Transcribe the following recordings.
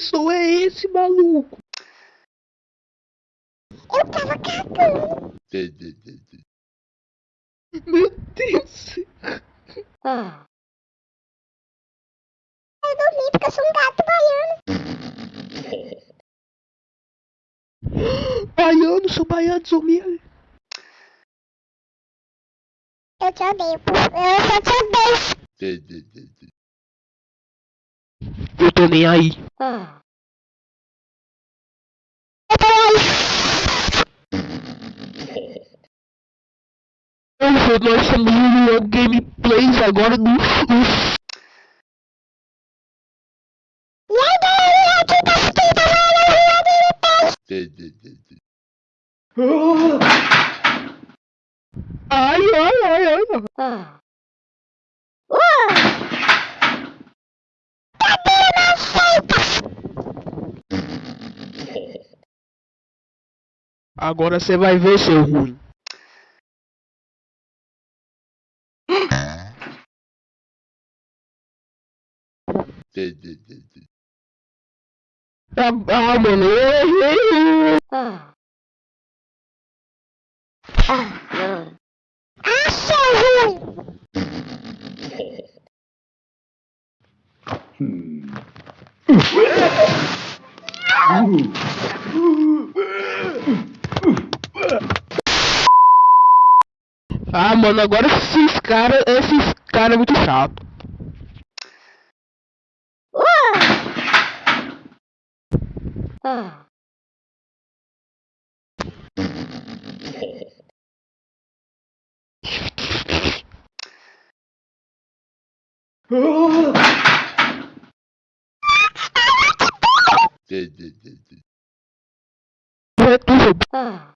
som é esse, maluco? Eu tava cagando. Meu Deus. Ah. Eu dormi porque eu sou um gato baiano. Baiano, sou baiano, sou mesmo. Eu te odeio, pô. Eu só te odeio. Eu tô nem aí. Ah. Hoje nós estamos no gameplays agora do... Gameplay. Ai, ai, ai, ai. Ah. Agora você vai ver, seu ruim. Ah, ah mano. Ah. Ah, não. Ah, seu ruim! Ah, mano, agora esses caras, esses caras é muito chato. Ah. Ah.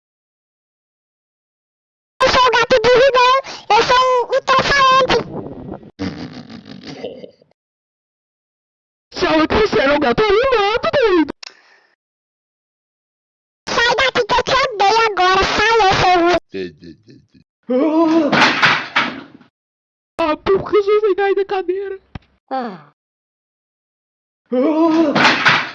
Eu sou o gato do Ridão, eu sou o, o trofalante. Se a outra você era um gato animado, doido. Sai daqui que eu te odeio agora, falou, seu ruim. Ah, por que você vai cair da cadeira? Ah. Ah.